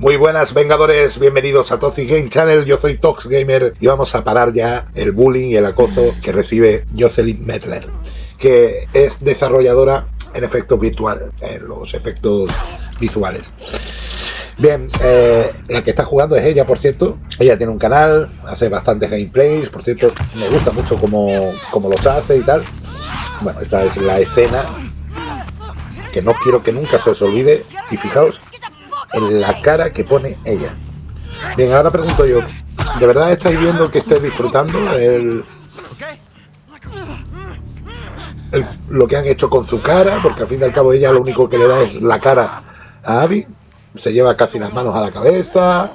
Muy buenas Vengadores, bienvenidos a Toxic Game Channel, yo soy Tox Gamer y vamos a parar ya el bullying y el acoso que recibe Jocelyn Metler, que es desarrolladora en efectos virtuales, en los efectos visuales. Bien, eh, la que está jugando es ella, por cierto. Ella tiene un canal, hace bastantes gameplays, por cierto, me gusta mucho cómo, cómo los hace y tal. Bueno, esta es la escena que no quiero que nunca se os olvide. Y fijaos en la cara que pone ella. Bien, ahora pregunto yo, ¿de verdad estáis viendo que esté disfrutando el, lo que han hecho con su cara? Porque al fin y al cabo ella lo único que le da es la cara a Abby. Se lleva casi las manos a la cabeza.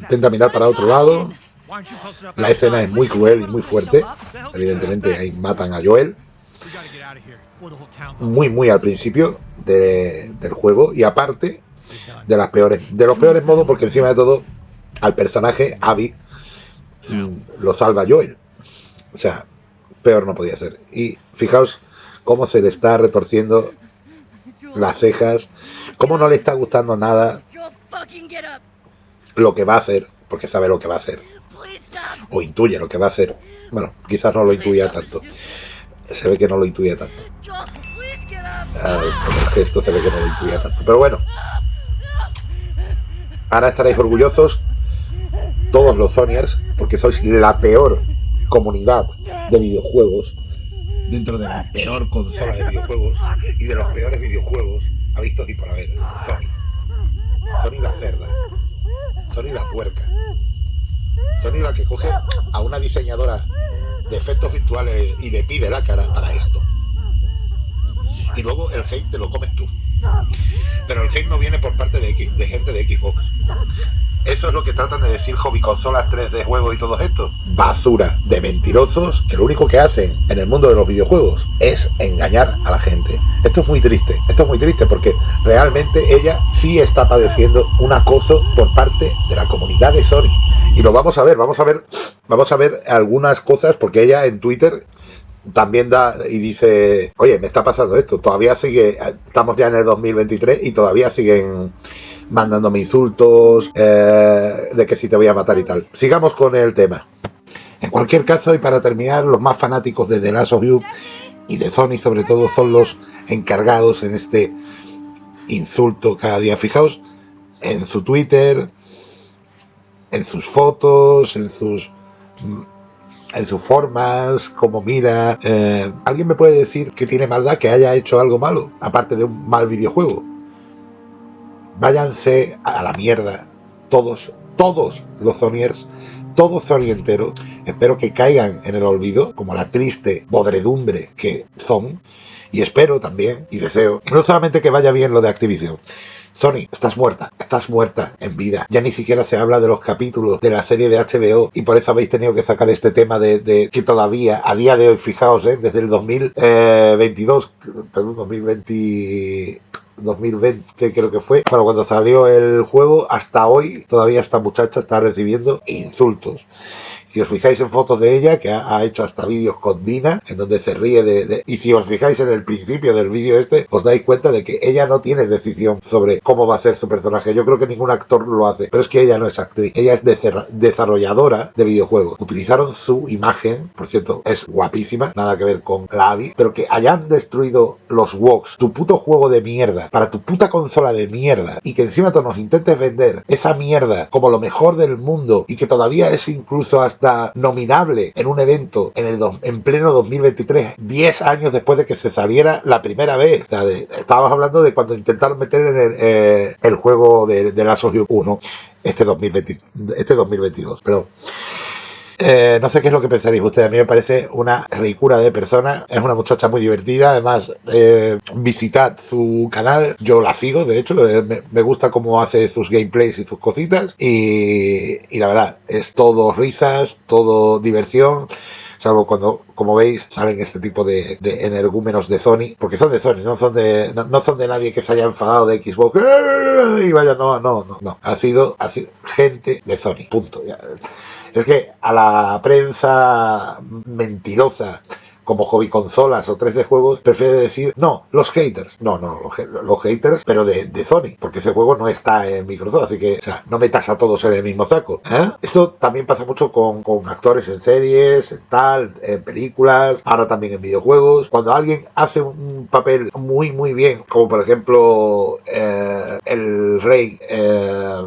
Intenta mirar para otro lado. La escena es muy cruel y muy fuerte. Evidentemente ahí matan a Joel. Muy, muy al principio del juego. Y aparte, de las peores, de los peores modos, porque encima de todo, al personaje, Abby, lo salva Joel. O sea, peor no podía ser. Y fijaos cómo se le está retorciendo las cejas, cómo no le está gustando nada lo que va a hacer, porque sabe lo que va a hacer. O intuye lo que va a hacer. Bueno, quizás no lo intuya tanto. Se ve que no lo intuye tanto. Ah, el gesto se ve que no lo intuía tanto. Pero bueno, Ahora estaréis orgullosos todos los Sonyers, porque sois la peor comunidad de videojuegos dentro de la peor consola de videojuegos y de los peores videojuegos ha visto y por haber. Sony. Sony la cerda. Sony la puerca. Sony la que coge a una diseñadora de efectos virtuales y le pide la cara para esto. Y luego el hate te lo comes tú. Pero el hate no viene por parte de, X, de gente de Xbox. Eso es lo que tratan de decir hobby consolas 3D juegos y todo esto. Basura de mentirosos que lo único que hacen en el mundo de los videojuegos es engañar a la gente. Esto es muy triste. Esto es muy triste porque realmente ella sí está padeciendo un acoso por parte de la comunidad de Sony. Y lo vamos a ver, vamos a ver, vamos a ver algunas cosas porque ella en Twitter también da y dice, oye, me está pasando esto, todavía sigue, estamos ya en el 2023 y todavía siguen mandándome insultos, eh, de que si te voy a matar y tal. Sigamos con el tema. En cualquier caso, y para terminar, los más fanáticos de The Last of You y de Sony sobre todo son los encargados en este insulto cada día. Fijaos en su Twitter, en sus fotos, en sus en sus formas, como mira. Eh, ¿Alguien me puede decir que tiene maldad que haya hecho algo malo, aparte de un mal videojuego? Váyanse a la mierda, todos, todos los Sonyers, todos Sony entero. Espero que caigan en el olvido, como la triste podredumbre que son. Y espero también, y deseo, no solamente que vaya bien lo de Activision, Sony, estás muerta, estás muerta en vida. Ya ni siquiera se habla de los capítulos de la serie de HBO y por eso habéis tenido que sacar este tema de, que todavía, a día de hoy, fijaos, ¿eh? desde el 2022, eh, perdón, 2020... 2020 creo que fue, bueno, cuando salió el juego, hasta hoy todavía esta muchacha está recibiendo insultos. Si os fijáis en fotos de ella, que ha, hecho hasta vídeos con Dina, en donde se ríe de, Y si os fijáis en el principio del vídeo este, os dais cuenta de que ella no tiene decisión sobre cómo va a ser su personaje. Yo creo que ningún actor lo hace, pero es que ella no es actriz. Ella es desarrolladora de videojuegos. Utilizaron su imagen, por cierto, es guapísima, nada que ver con la pero que hayan destruido los WOX, tu puto juego de mierda, para tu puta consola de mierda, y que encima tú nos intentes vender esa mierda como lo mejor del mundo, y que todavía es incluso hasta nominable en un evento en, el en pleno 2023, 10 años después de que se saliera la primera vez. estábamos hablando de cuando intentaron meter en el, eh, juego de, la 1 este, 2020, este 2022. Perdón. Eh, no sé qué es lo que pensaréis ustedes. A mí me parece una ricura de persona. Es una muchacha muy divertida. Además, eh, visitad su canal. Yo la sigo, de hecho. Eh, me, gusta cómo hace sus gameplays y sus cositas. Y, la verdad, es todo risas, todo diversión salvo cuando, como veis, salen este tipo de, energúmenos de Sony, porque son de Sony, no son de, no, son de nadie que se haya enfadado de Xbox y vaya, no, no, no, no, ha sido, ha sido gente de Sony, punto. Es que a la prensa mentirosa como hobby consolas o 3D juegos, prefiere decir, no, los haters. No, no, los, haters, pero de, Sony, porque ese juego no está en Microsoft, así que, o sea, no metas a todos en el mismo saco. ¿eh? Esto también pasa mucho con, actores en series, en tal, en películas, ahora también en videojuegos. Cuando alguien hace un papel muy, muy bien, como por ejemplo eh, el rey eh,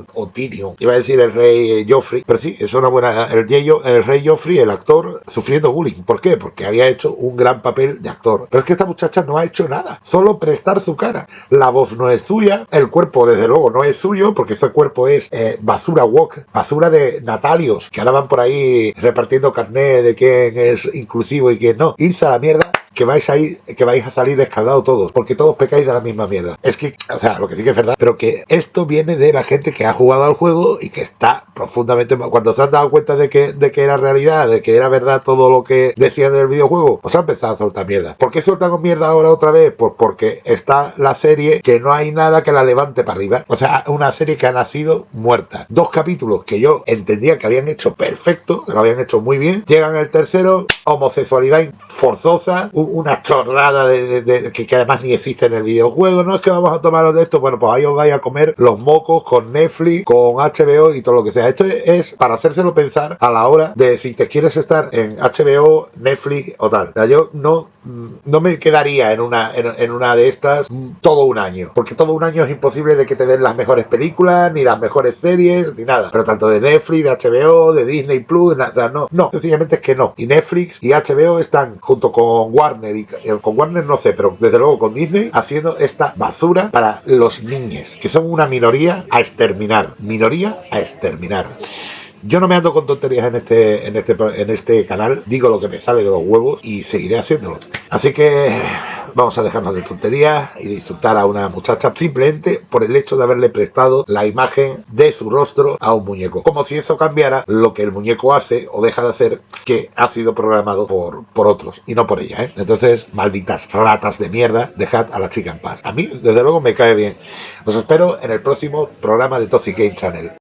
iba a decir el rey Joffrey, pero sí, es una buena. El rey Joffrey, el actor, sufriendo bullying. ¿Por qué? Porque había hecho un gran papel de actor. Pero es que esta muchacha no ha hecho nada, solo prestar su cara. La voz no es suya, el cuerpo desde luego no es suyo, porque ese cuerpo es eh, basura walk, basura de natalios, que ahora van por ahí repartiendo carnet de quién es inclusivo y quién no. Irse a la mierda que vais a ir, que vais a salir escaldados todos, porque todos pecáis de la misma mierda. Es que, o sea, lo que sí que es verdad, pero que esto viene de la gente que ha jugado al juego y que está profundamente cuando se han dado cuenta de que, de que era realidad, de que era verdad todo lo que decían del videojuego, pues han empezado a soltar mierda. ¿Por qué soltan mierda ahora otra vez? Pues porque está la serie que no hay nada que la levante para arriba. O sea, una serie que ha nacido muerta. Dos capítulos que yo entendía que habían hecho perfecto, que lo habían hecho muy bien. Llegan el tercero, homosexualidad forzosa, una chorrada de, que, además ni existe en el videojuego. No es que vamos a tomaros de esto, bueno, pues ahí os vais a comer los mocos con Netflix, con HBO y todo lo que sea. Esto es para hacérselo pensar a la hora de si te quieres estar en HBO, Netflix o tal. yo no, no me quedaría en una, en, una de estas todo un año, porque todo un año es imposible de que te den las mejores películas, ni las mejores series, ni nada. Pero tanto de Netflix, de HBO, de Disney Plus, nada, no, no, sencillamente es que no. Y Netflix y HBO están junto con Warner eh, con Warner no sé, pero desde luego con Disney, haciendo esta basura para los niños, que son una minoría a exterminar. Minoría a exterminar. Yo no me ando con tonterías en este, en este, en este canal, digo lo que me sale de los huevos y seguiré haciéndolo. Así que vamos a dejarnos de tonterías y disfrutar a una muchacha simplemente por el hecho de haberle prestado la imagen de su rostro a un muñeco. Como si eso cambiara lo que el muñeco hace o deja de hacer, que ha sido programado por, por otros y no por ella. ¿eh? Entonces, malditas ratas de mierda, dejad a la chica en paz. A mí, desde luego, me cae bien. Os espero en el próximo programa de Toxic Game Channel.